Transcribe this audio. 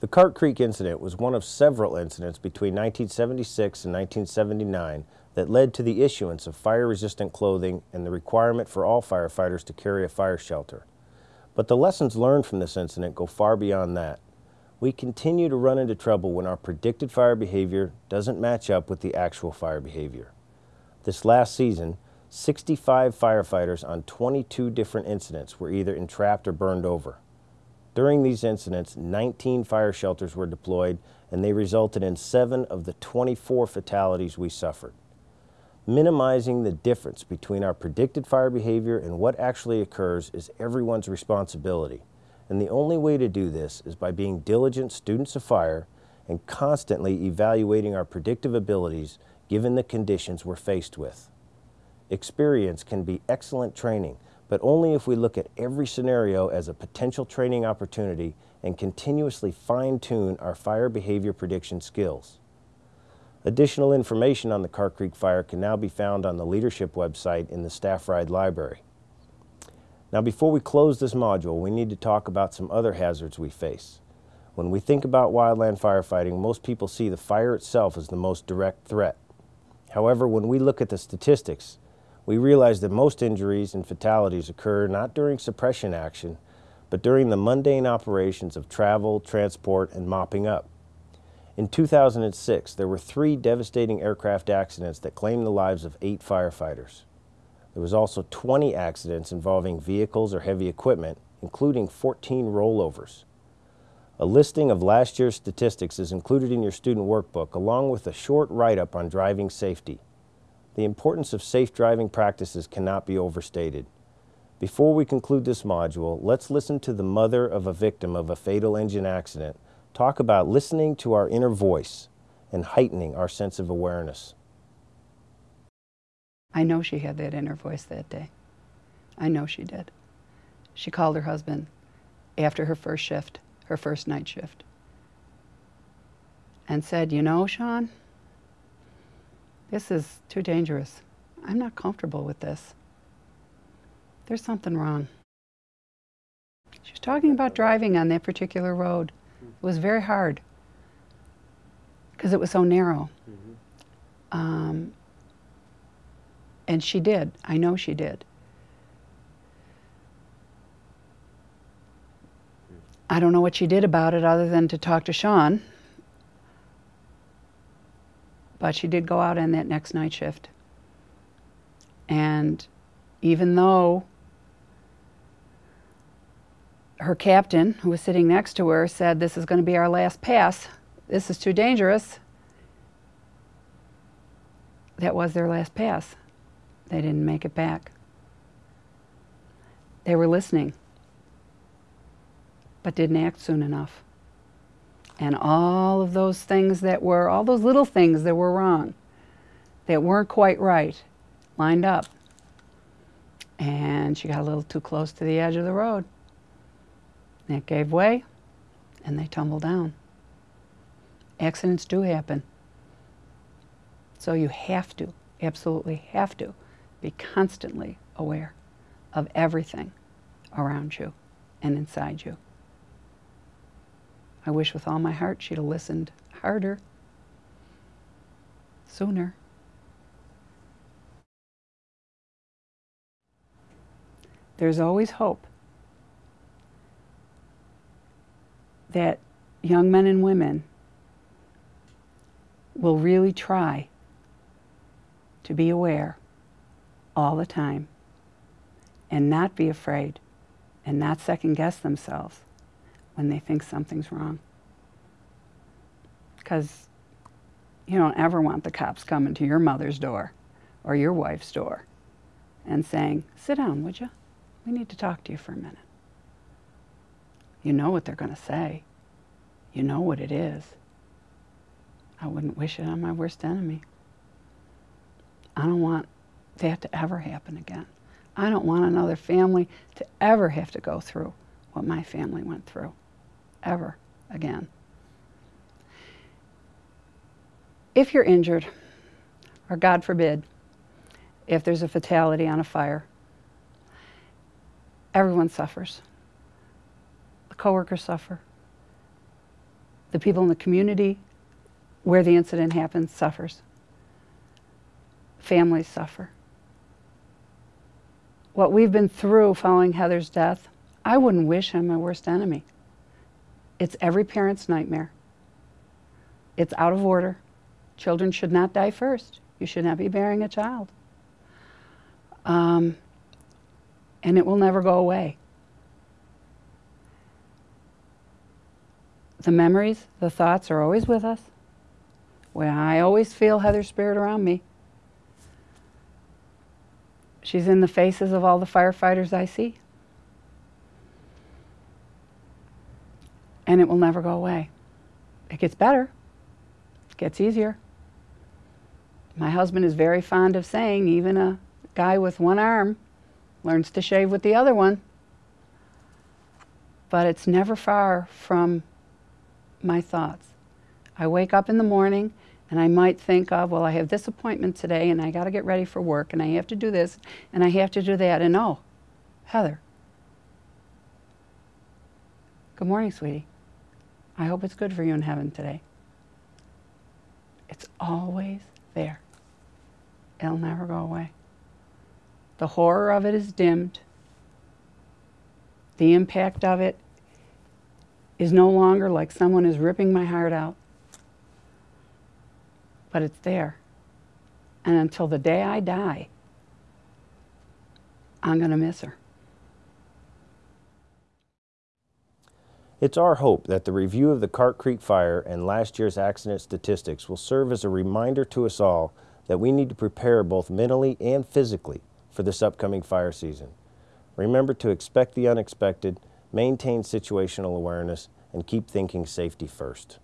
The Cart Creek incident was one of several incidents between 1976 and 1979 that led to the issuance of fire-resistant clothing and the requirement for all firefighters to carry a fire shelter. But the lessons learned from this incident go far beyond that. We continue to run into trouble when our predicted fire behavior doesn't match up with the actual fire behavior. This last season, 65 firefighters on 22 different incidents were either entrapped or burned over. During these incidents, 19 fire shelters were deployed and they resulted in seven of the 24 fatalities we suffered. Minimizing the difference between our predicted fire behavior and what actually occurs is everyone's responsibility. And the only way to do this is by being diligent students of fire and constantly evaluating our predictive abilities given the conditions we're faced with. Experience can be excellent training, but only if we look at every scenario as a potential training opportunity and continuously fine-tune our fire behavior prediction skills. Additional information on the Cart Creek Fire can now be found on the leadership website in the Staff Ride Library. Now before we close this module, we need to talk about some other hazards we face. When we think about wildland firefighting, most people see the fire itself as the most direct threat. However, when we look at the statistics, we realize that most injuries and fatalities occur not during suppression action, but during the mundane operations of travel, transport, and mopping up. In 2006, there were three devastating aircraft accidents that claimed the lives of eight firefighters. There was also 20 accidents involving vehicles or heavy equipment, including 14 rollovers. A listing of last year's statistics is included in your student workbook along with a short write-up on driving safety. The importance of safe driving practices cannot be overstated. Before we conclude this module, let's listen to the mother of a victim of a fatal engine accident talk about listening to our inner voice and heightening our sense of awareness. I know she had that inner voice that day. I know she did. She called her husband after her first shift, her first night shift, and said, You know, Sean, this is too dangerous. I'm not comfortable with this. There's something wrong. She was talking about driving on that particular road. It was very hard because it was so narrow. Mm -hmm. um, and she did. I know she did. I don't know what she did about it other than to talk to Sean. But she did go out on that next night shift. And even though her captain, who was sitting next to her, said, This is going to be our last pass. This is too dangerous. That was their last pass. They didn't make it back. They were listening, but didn't act soon enough. And all of those things that were, all those little things that were wrong, that weren't quite right, lined up. And she got a little too close to the edge of the road. It gave way, and they tumbled down. Accidents do happen. So you have to, absolutely have to, be constantly aware of everything around you and inside you. I wish with all my heart she'd have listened harder, sooner. There's always hope that young men and women will really try to be aware all the time and not be afraid and not second guess themselves when they think something's wrong. Because you don't ever want the cops coming to your mother's door or your wife's door and saying, sit down, would you? We need to talk to you for a minute. You know what they're going to say. You know what it is. I wouldn't wish it on my worst enemy. I don't want that to ever happen again. I don't want another family to ever have to go through what my family went through, ever again. If you're injured, or God forbid, if there's a fatality on a fire, everyone suffers. The coworkers suffer. The people in the community where the incident happens suffers. Families suffer. What we've been through following Heather's death, I wouldn't wish him my worst enemy. It's every parent's nightmare. It's out of order. Children should not die first. You should not be bearing a child. Um, and it will never go away. The memories, the thoughts are always with us. Well, I always feel Heather's spirit around me. She's in the faces of all the firefighters I see. And it will never go away. It gets better, it gets easier. My husband is very fond of saying, even a guy with one arm learns to shave with the other one. But it's never far from my thoughts. I wake up in the morning and I might think of, well, I have this appointment today and I got to get ready for work and I have to do this and I have to do that. And oh, Heather. Good morning, sweetie. I hope it's good for you in heaven today. It's always there. It'll never go away. The horror of it is dimmed. The impact of it is no longer like someone is ripping my heart out. But it's there. And until the day I die, I'm going to miss her. It's our hope that the review of the Cart Creek fire and last year's accident statistics will serve as a reminder to us all that we need to prepare both mentally and physically for this upcoming fire season. Remember to expect the unexpected, maintain situational awareness, and keep thinking safety first.